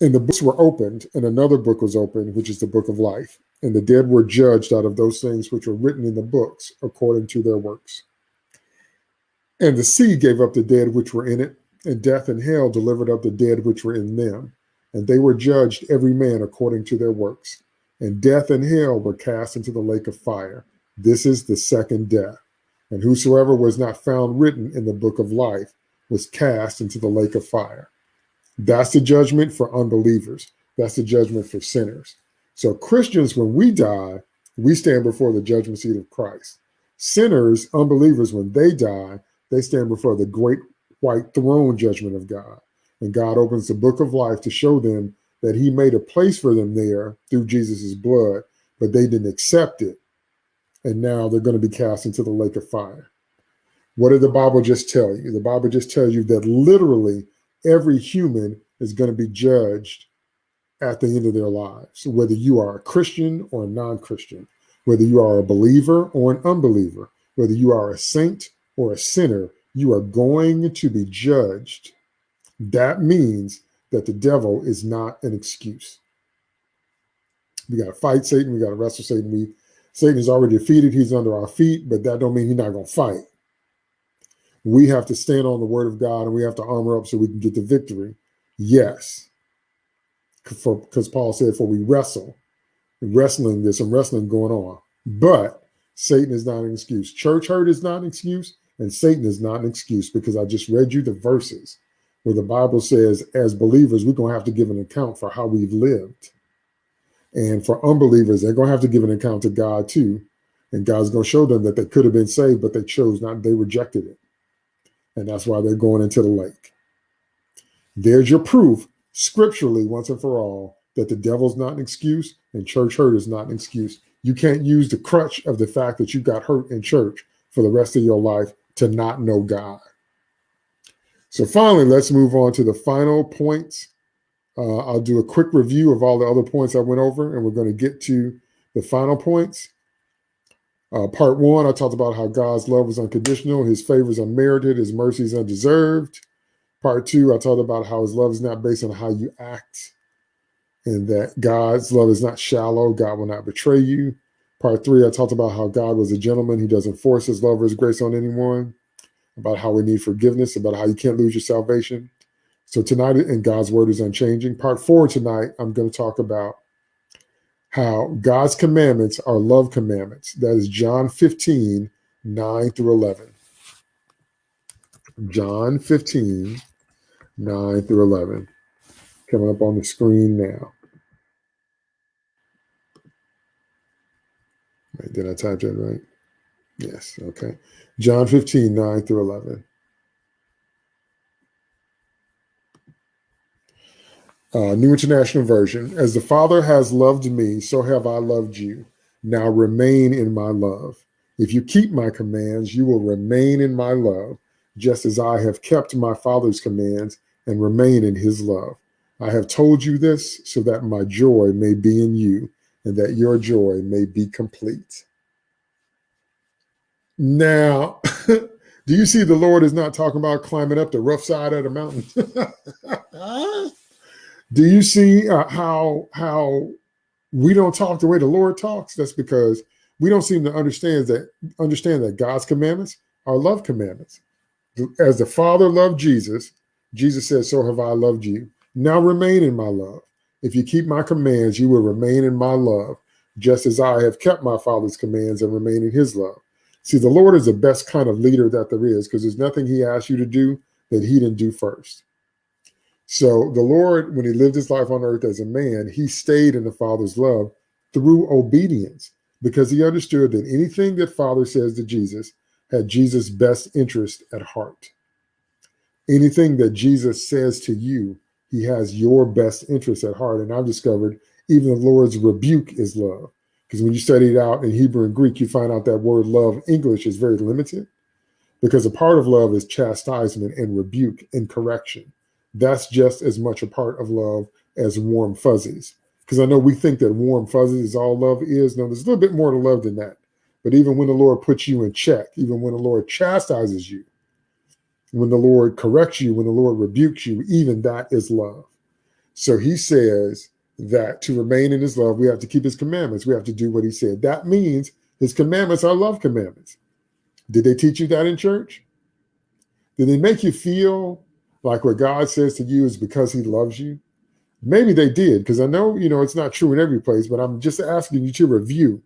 And the books were opened, and another book was opened, which is the book of life. And the dead were judged out of those things which were written in the books according to their works. And the sea gave up the dead which were in it, and death and hell delivered up the dead which were in them. And they were judged every man according to their works. And death and hell were cast into the lake of fire. This is the second death. And whosoever was not found written in the book of life was cast into the lake of fire. That's the judgment for unbelievers. That's the judgment for sinners. So Christians, when we die, we stand before the judgment seat of Christ. Sinners, unbelievers, when they die, they stand before the great white throne judgment of God. And God opens the book of life to show them that he made a place for them there through Jesus' blood, but they didn't accept it and now they're going to be cast into the lake of fire. What did the Bible just tell you? The Bible just tells you that literally every human is going to be judged at the end of their lives, whether you are a Christian or a non-Christian, whether you are a believer or an unbeliever, whether you are a saint or a sinner, you are going to be judged. That means that the devil is not an excuse. We got to fight Satan. We got to wrestle Satan. We Satan is already defeated. He's under our feet, but that don't mean he's not going to fight. we have to stand on the word of God and we have to armor up so we can get the victory. Yes. Because Paul said, for we wrestle, wrestling, there's some wrestling going on. But Satan is not an excuse. Church hurt is not an excuse, and Satan is not an excuse because I just read you the verses where the Bible says, as believers, we're going to have to give an account for how we've lived. And for unbelievers, they're going to have to give an account to God too. And God's going to show them that they could have been saved, but they chose not, they rejected it. And that's why they're going into the lake. There's your proof, scripturally, once and for all, that the devil's not an excuse and church hurt is not an excuse. You can't use the crutch of the fact that you got hurt in church for the rest of your life to not know God. So finally, let's move on to the final points. Uh, I'll do a quick review of all the other points I went over, and we're going to get to the final points. Uh, part one, I talked about how God's love is unconditional, his favor is unmerited, his mercy is undeserved. Part two, I talked about how his love is not based on how you act and that God's love is not shallow. God will not betray you. Part three, I talked about how God was a gentleman. He doesn't force his love or his grace on anyone, about how we need forgiveness, about how you can't lose your salvation. So tonight, in God's word is unchanging. Part four tonight, I'm going to talk about how God's commandments are love commandments. That is John 15, 9 through 11. John 15, 9 through 11. Coming up on the screen now. Wait, did I type that right? Yes, okay. John 15, 9 through 11. Uh, New International Version. As the Father has loved me, so have I loved you. Now remain in my love. If you keep my commands, you will remain in my love, just as I have kept my Father's commands and remain in his love. I have told you this so that my joy may be in you and that your joy may be complete. Now, do you see the Lord is not talking about climbing up the rough side of the mountain? do you see uh, how how we don't talk the way the Lord talks? That's because we don't seem to understand that understand that God's commandments are love commandments. As the Father loved Jesus, Jesus said, "So have I loved you." Now remain in my love. If you keep my commands, you will remain in my love, just as I have kept my Father's commands and remain in his love. See, the Lord is the best kind of leader that there is because there's nothing he asked you to do that he didn't do first. So the Lord, when he lived his life on earth as a man, he stayed in the Father's love through obedience because he understood that anything that Father says to Jesus had Jesus' best interest at heart. Anything that Jesus says to you he has your best interest at heart. And I've discovered even the Lord's rebuke is love. Because when you study it out in Hebrew and Greek, you find out that word love, English, is very limited. Because a part of love is chastisement and rebuke and correction. That's just as much a part of love as warm fuzzies. Because I know we think that warm fuzzies is all love is. No, there's a little bit more to love than that. But even when the Lord puts you in check, even when the Lord chastises you, when the Lord corrects you, when the Lord rebukes you, even that is love. So he says that to remain in his love, we have to keep his commandments. We have to do what he said. That means his commandments are love commandments. Did they teach you that in church? Did they make you feel like what God says to you is because he loves you? Maybe they did, because I know, you know, it's not true in every place, but I'm just asking you to review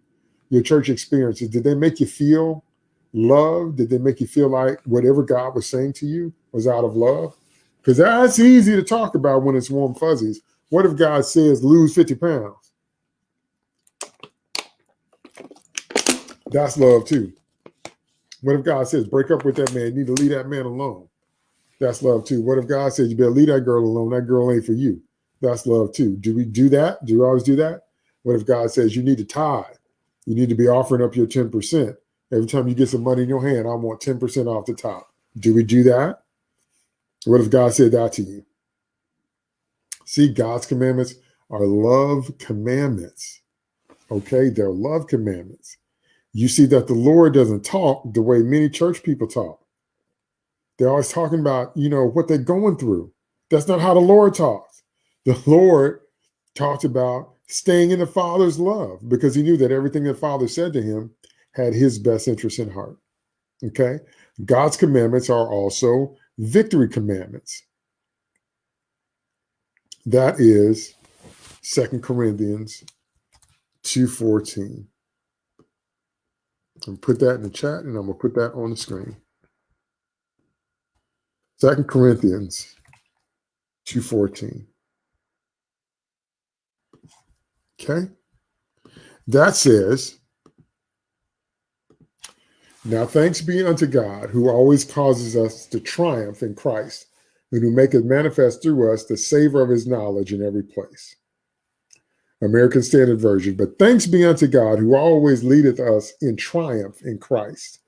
your church experiences. Did they make you feel love? Did they make you feel like whatever God was saying to you was out of love? Because that's easy to talk about when it's warm fuzzies. What if God says lose 50 pounds? That's love too. What if God says break up with that man? You need to leave that man alone. That's love too. What if God says you better leave that girl alone? That girl ain't for you. That's love too. Do we do that? Do we always do that? What if God says you need to tithe? You need to be offering up your 10%. Every time you get some money in your hand, I want 10% off the top. Do we do that? What if God said that to you? See, God's commandments are love commandments. Okay, they're love commandments. You see that the Lord doesn't talk the way many church people talk. They're always talking about, you know, what they're going through. That's not how the Lord talks. The Lord talked about staying in the Father's love because he knew that everything the Father said to him had his best interest in heart. Okay. God's commandments are also victory commandments. That is Second Corinthians 2.14. And put that in the chat and I'm to put that on the screen. Second Corinthians 2.14. Okay. That says, Now thanks be unto God who always causes us to triumph in Christ and who maketh manifest through us the savor of his knowledge in every place. American Standard Version. But thanks be unto God who always leadeth us in triumph in Christ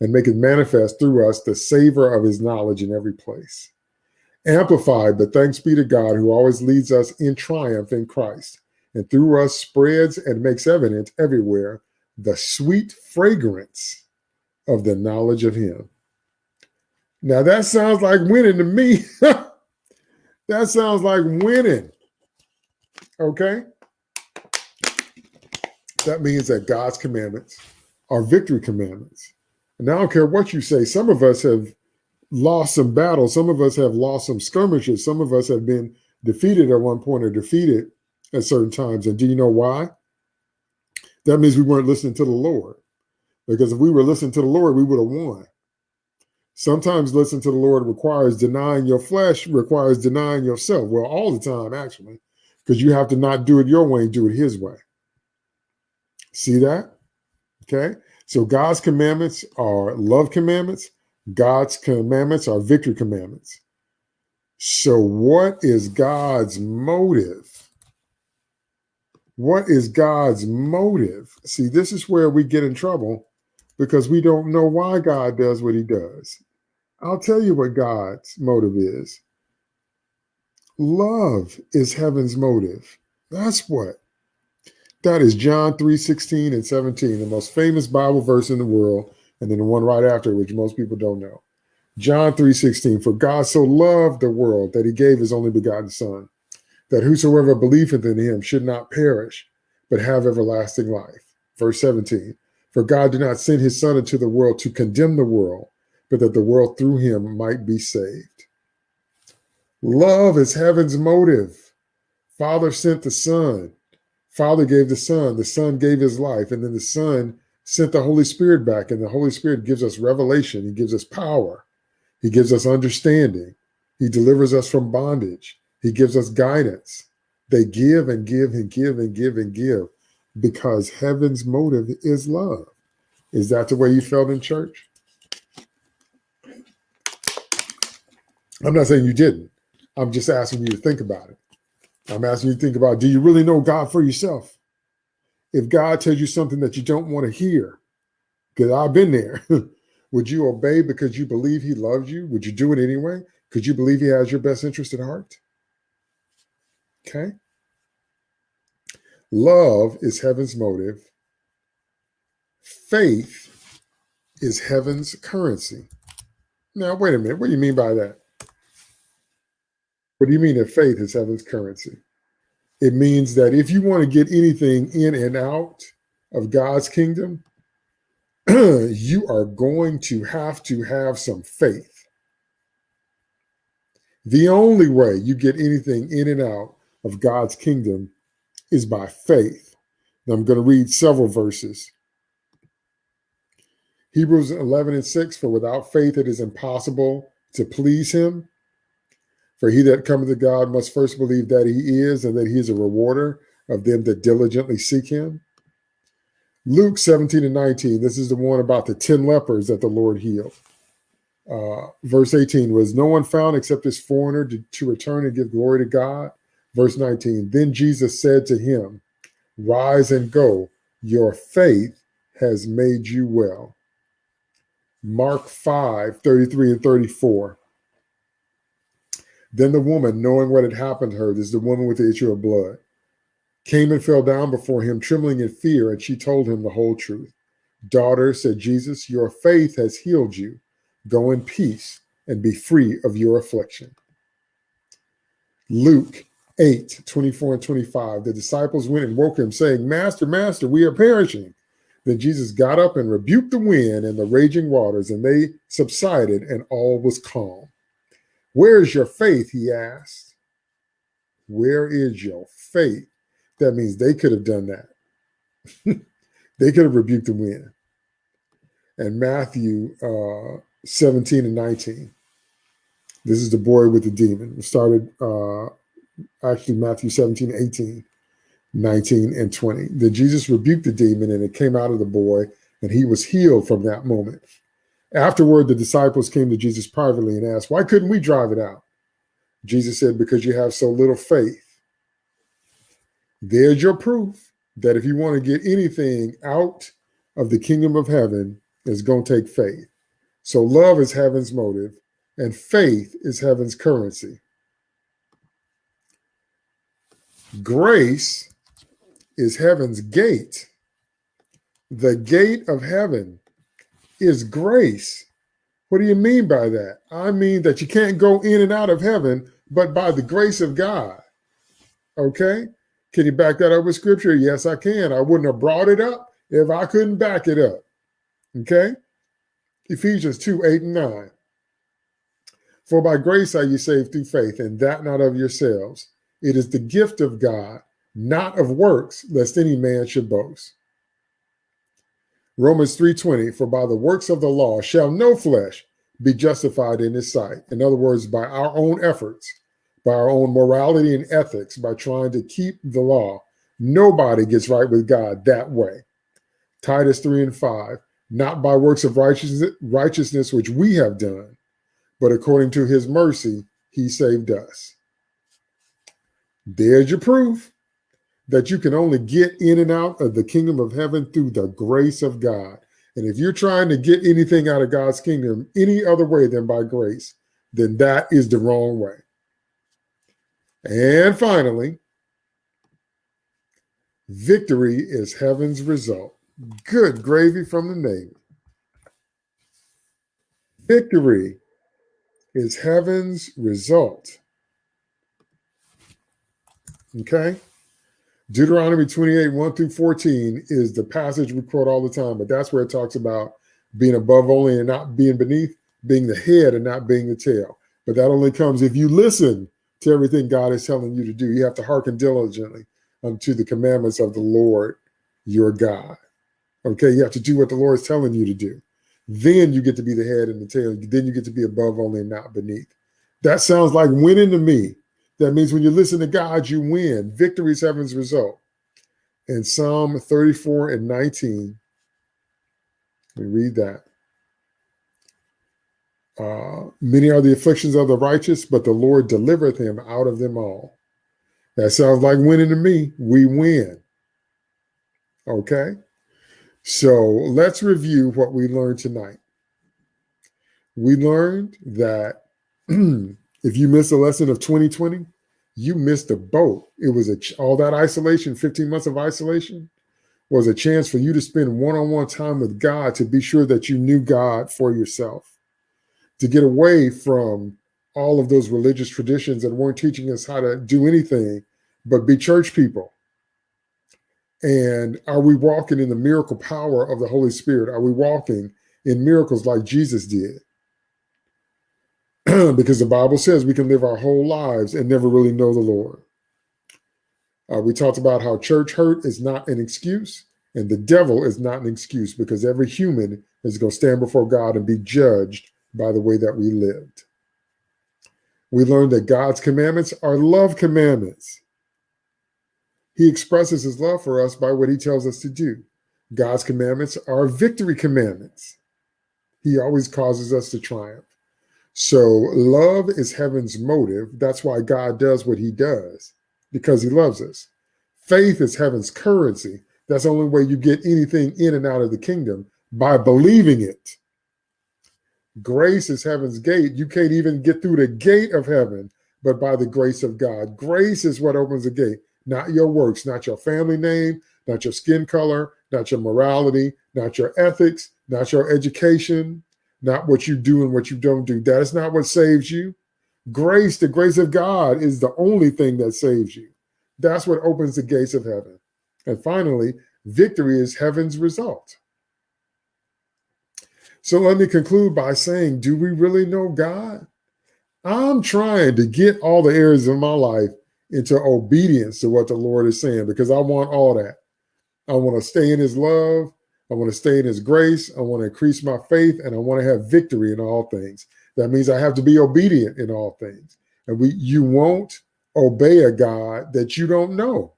and maketh manifest through us the savor of his knowledge in every place. Amplified, but thanks be to God who always leads us in triumph in Christ and through us spreads and makes evident everywhere the sweet fragrance of the knowledge of him. Now that sounds like winning to me. that sounds like winning. Okay? That means that God's commandments are victory commandments. And I don't care what you say. Some of us have lost some battles. Some of us have lost some skirmishes. Some of us have been defeated at one point or defeated at certain times. And do you know why? That means we weren't listening to the Lord. Because if we were listening to the Lord, we would have won. Sometimes listening to the Lord requires denying your flesh, requires denying yourself. Well, all the time, actually, because you have to not do it your way and do it his way. See that? Okay. So God's commandments are love commandments. God's commandments are victory commandments. So what is God's motive? What is God's motive? See, this is where we get in trouble because we don't know why God does what he does. I'll tell you what God's motive is. Love is heaven's motive. That's what. That is John 3 16 and 17, the most famous Bible verse in the world, and then the one right after, which most people don't know. John 3 16, for God so loved the world that he gave his only begotten Son, that whosoever believeth in him should not perish, but have everlasting life. Verse 17, for God did not send his son into the world to condemn the world, but that the world through him might be saved. Love is heaven's motive. Father sent the son. Father gave the son. The son gave his life. And then the son sent the Holy Spirit back. And the Holy Spirit gives us revelation. He gives us power. He gives us understanding. He delivers us from bondage. He gives us guidance. They give and give and give and give and give because heaven's motive is love. Is that the way you felt in church? I'm not saying you didn't. I'm just asking you to think about it. I'm asking you to think about do you really know God for yourself? If God tells you something that you don't want to hear, because I've been there, would you obey because you believe he loves you? Would you do it anyway? Could you believe he has your best interest at heart? Okay. Love is heaven's motive. Faith is heaven's currency. Now, wait a minute. What do you mean by that? What do you mean that faith is heaven's currency? It means that if you want to get anything in and out of God's kingdom, you are going to have to have some faith. The only way you get anything in and out of God's kingdom is by faith. Now I'm going to read several verses. Hebrews 11 and 6, for without faith it is impossible to please him. For he that cometh to God must first believe that he is and that he is a rewarder of them that diligently seek him. Luke 17 and 19, this is the one about the 10 lepers that the Lord healed. Uh, verse 18, was no one found except this foreigner to, to return and give glory to God? Verse 19, then Jesus said to him, Rise and go, your faith has made you well. Mark 5, 33 and 34. Then the woman, knowing what had happened to her, this is the woman with the issue of blood, came and fell down before him, trembling in fear, and she told him the whole truth. Daughter, said Jesus, your faith has healed you. Go in peace and be free of your affliction. Luke 8, 24 and 25. The disciples went and woke him, saying, Master, Master, we are perishing. Then Jesus got up and rebuked the wind and the raging waters, and they subsided, and all was calm. Where is your faith? He asked. Where is your faith? That means they could have done that. they could have rebuked the wind. And Matthew uh, 17 and 19. This is the boy with the demon. It started uh, actually Matthew 17, 18, 19, and 20. Then Jesus rebuked the demon and it came out of the boy and he was healed from that moment. Afterward, the disciples came to Jesus privately and asked, Why couldn't we drive it out? Jesus said, Because you have so little faith. There's your proof that if you want to get anything out of the kingdom of heaven, it's going to take faith. So love is heaven's motive, and faith is heaven's currency. Grace is heaven's gate. The gate of heaven is grace. What do you mean by that? I mean that you can't go in and out of heaven, but by the grace of God. Okay? Can you back that up with scripture? Yes, I can. I wouldn't have brought it up if I couldn't back it up. Okay? Ephesians 2 8 and 9. For by grace are you saved through faith, and that not of yourselves. It is the gift of God, not of works, lest any man should boast. Romans 3:20, for by the works of the law shall no flesh be justified in his sight. In other words, by our own efforts, by our own morality and ethics, by trying to keep the law, nobody gets right with God that way. Titus 3 and 5, not by works of righteousness, righteousness which we have done, but according to his mercy, he saved us. There's your proof that you can only get in and out of the kingdom of heaven through the grace of God. And if you're trying to get anything out of God's kingdom any other way than by grace, then that is the wrong way. And finally, victory is heaven's result. Good gravy from the Navy. Victory is heaven's result. Okay? Deuteronomy 28, 1 through 14 is the passage we quote all the time, but that's where it talks about being above only and not being beneath, being the head and not being the tail. But that only comes if you listen to everything God is telling you to do. You have to hearken diligently unto the commandments of the Lord your God. Okay, you have to do what the Lord is telling you to do. Then you get to be the head and the tail. Then you get to be above only and not beneath. That sounds like winning to me. That means when you listen to God, you win. Victory is heaven's result. In Psalm 34 and 19, we read that. Uh, many are the afflictions of the righteous, but the Lord delivereth him out of them all. That sounds like winning to me. We win. Okay. So let's review what we learned tonight. We learned that if you miss a lesson of 2020, you missed the boat. It was a all that isolation, 15 months of isolation was a chance for you to spend one-on-one time with God to be sure that you knew God for yourself. To get away from all of those religious traditions that weren't teaching us how to do anything but be church people. And are we walking in the miracle power of the Holy Spirit? Are we walking in miracles like Jesus did? because the Bible says we can live our whole lives and never really know the Lord. Uh, we talked about how church hurt is not an excuse and the devil is not an excuse because every human is going to stand before God and be judged by the way that we lived. We learned that God's commandments are love commandments. He expresses his love for us by what he tells us to do. God's commandments are victory commandments. He always causes us to triumph. So love is heaven's motive. That's why God does what he does, because he loves us. Faith is heaven's currency. That's the only way you get anything in and out of the kingdom by believing it. Grace is heaven's gate. You can't even get through the gate of heaven, but by the grace of God. Grace is what opens the gate, not your works, not your family name, not your skin color, not your morality, not your ethics, not your education, not what you do and what you don't do. That is not what saves you. Grace, the grace of God, is the only thing that saves you. That's what opens the gates of heaven. And finally, Victory is heaven's result. So let me conclude by saying, do we really know God? I'm trying to get all the areas of my life into obedience to what the Lord is saying because I want all that. I want to stay in his love. I want to stay in his grace. I want to increase my faith and I want to have victory in all things. That means I have to be obedient in all things. And we you won't obey a God that you don't know.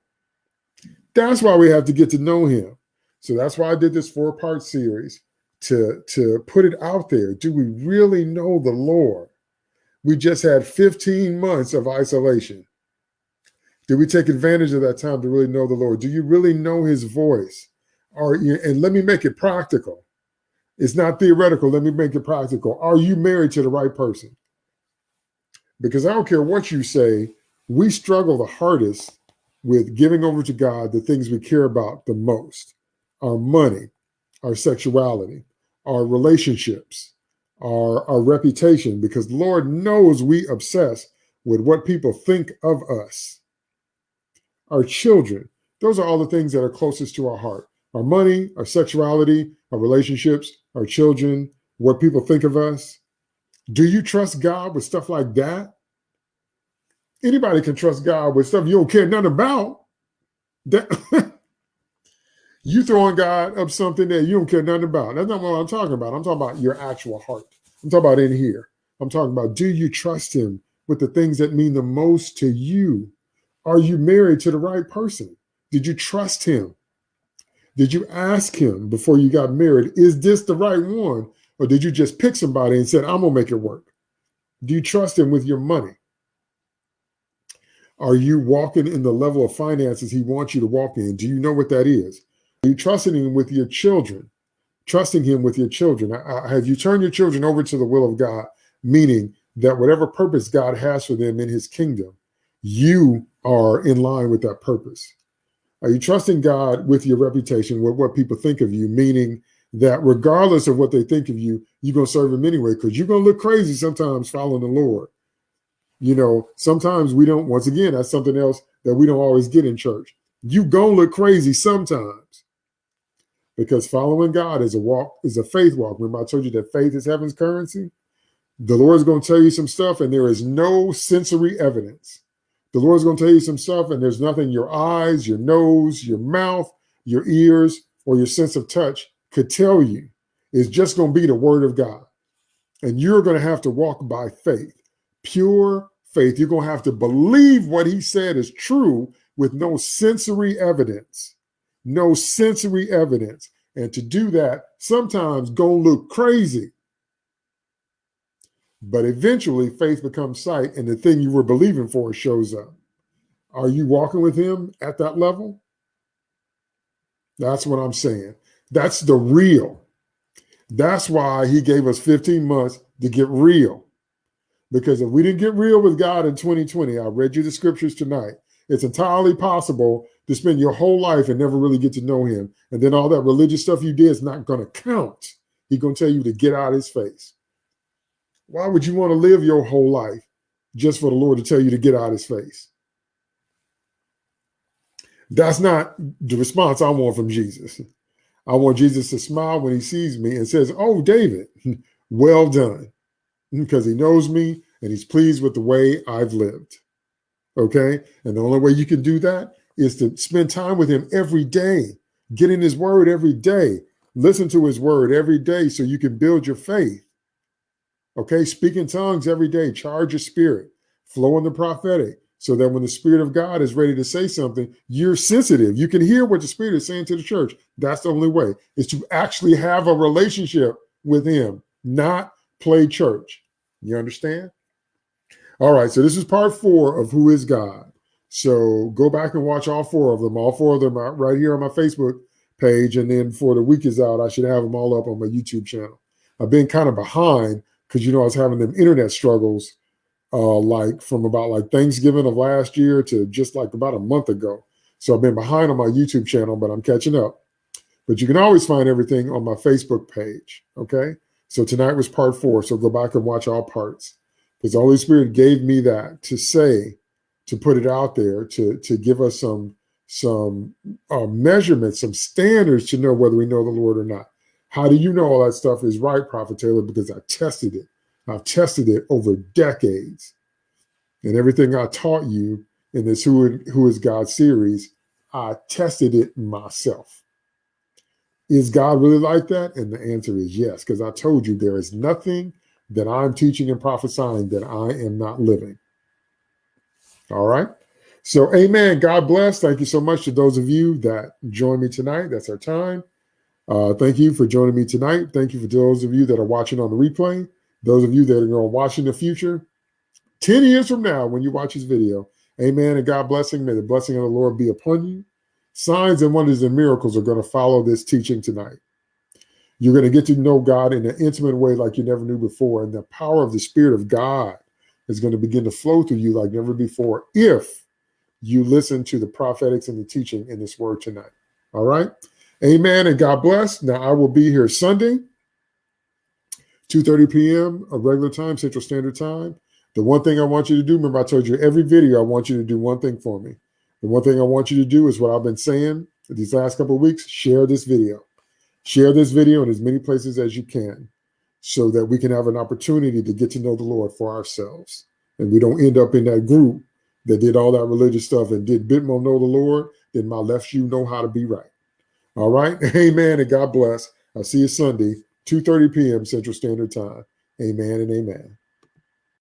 That's why we have to get to know him. So that's why I did this four-part series to, to put it out there. Do we really know the Lord? We just had 15 months of isolation. Did we take advantage of that time to really know the Lord? Do you really know his voice? Are you, and let me make it practical. It's not theoretical. Let me make it practical. Are you married to the right person? Because I don't care what you say, we struggle the hardest with giving over to God the things we care about the most our money, our sexuality, our relationships, our, our reputation, because Lord knows we obsess with what people think of us. Our children, those are all the things that are closest to our heart. Our money, our sexuality, our relationships, our children, what people think of us. Do you trust God with stuff like that? Anybody can trust God with stuff you don't care nothing about. That you throwing God up something that you don't care nothing about. That's not what I'm talking about. I'm talking about your actual heart. I'm talking about in here. I'm talking about do you trust him with the things that mean the most to you? Are you married to the right person? Did you trust him? Did you ask him before you got married, is this the right one? Or did you just pick somebody and said, I'm going to make it work? Do you trust him with your money? Are you walking in the level of finances he wants you to walk in? Do you know what that is? Are you trusting him with your children? Trusting him with your children. Have you turned your children over to the will of God? Meaning that whatever purpose God has for them in his kingdom, you are in line with that purpose. Are you trusting God with your reputation, with what people think of you? Meaning that regardless of what they think of you, you're going to serve him anyway, because you're going to look crazy sometimes following the Lord. You know, sometimes we don't, once again, that's something else that we don't always get in church. You going to look crazy sometimes because following God is a walk, is a faith walk. Remember, I told you that faith is heaven's currency. The Lord is going to tell you some stuff, and there is no sensory evidence. The Lord's going to tell you some stuff, and there's nothing your eyes, your nose, your mouth, your ears, or your sense of touch could tell you. It's just going to be the word of God. And you're going to have to walk by faith pure faith. You're going to have to believe what he said is true with no sensory evidence. No sensory evidence. And to do that, sometimes going to look crazy. But eventually, faith becomes sight, and the thing you were believing for shows up. Are you walking with him at that level? That's what I'm saying. That's the real. That's why he gave us 15 months to get real. Because if we didn't get real with God in 2020, I read you the scriptures tonight. It's entirely possible to spend your whole life and never really get to know him. And then all that religious stuff you did is not going to count. He's going to tell you to get out of his face. Why would you want to live your whole life just for the Lord to tell you to get out of his face? That's not the response I want from Jesus. I want Jesus to smile when he sees me and says, Oh, David, well done because he knows me and he's pleased with the way I've lived. Okay. And the only way you can do that is to spend time with him every day, get in his word every day, listen to his word every day so you can build your faith. Okay. Speak in tongues every day, charge your spirit, flow in the prophetic so that when the spirit of God is ready to say something, you're sensitive. You can hear what the spirit is saying to the church. That's the only way is to actually have a relationship with him, not play church. You understand? All right, so this is part four of Who is God. So go back and watch all four of them. All four of them are right here on my Facebook page. And then for the week is out, I should have them all up on my YouTube channel. I've been kind of behind because, you know, I was having them internet struggles uh, like from about like Thanksgiving of last year to just like about a month ago. So I've been behind on my YouTube channel, but I'm catching up. But you can always find everything on my Facebook page. Okay. So tonight was part four. So go back and watch all parts because the Holy Spirit gave me that to say, to put it out there, to, to give us some some uh, measurements, some standards to know whether we know the Lord or not. How do you know all that stuff is right, Prophet Taylor? Because I tested it. I've tested it over decades. And everything I taught you in this Who, Who is God series, I tested it myself. Is God really like that? And the answer is yes, because I told you there is nothing that I'm teaching and prophesying that I am not living. All right. So, amen. God bless. Thank you so much to those of you that joined me tonight. That's our time. Uh, thank you for joining me tonight. Thank you for those of you that are watching on the replay. Those of you that are going to watch in the future, 10 years from now, when you watch this video, amen. And God blessing. May the blessing of the Lord be upon you. Signs and wonders and miracles are going to follow this teaching tonight. You're going to get to know God in an intimate way like you never knew before. And the power of the Spirit of God is going to begin to flow through you like never before if you listen to the prophetics and the teaching in this word tonight. All right. Amen. And God bless. Now I will be here Sunday, 2.30 p.m. a regular time, Central Standard Time. The one thing I want you to do, remember I told you every video, I want you to do one thing for me. The one thing I want you to do is what I've been saying these last couple of weeks, share this video. Share this video in as many places as you can so that we can have an opportunity to get to know the Lord for ourselves. And we don't end up in that group that did all that religious stuff and did bit more know the Lord, then my left shoe know how to be right. All right. Amen. And God bless. I'll see you Sunday, 2.30 p.m. Central Standard Time. Amen and amen.